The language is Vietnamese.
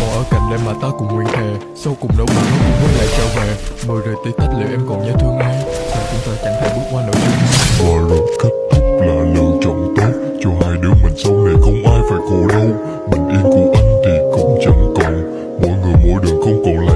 còn ở cạnh em mà ta cùng nguyện thề Sau cùng đâu buồn nó cũng quay lại trở về. Mời rời tí tách liệu em còn nhớ thương ai? Sao chúng ta chẳng thể bước qua nỗi chung Mọi rồi kết thúc là lựa chọn tốt Cho hai đứa mình sau này không ai phải khổ đâu Bình yên của anh thì cũng chẳng còn. Mỗi người mỗi đường không còn lại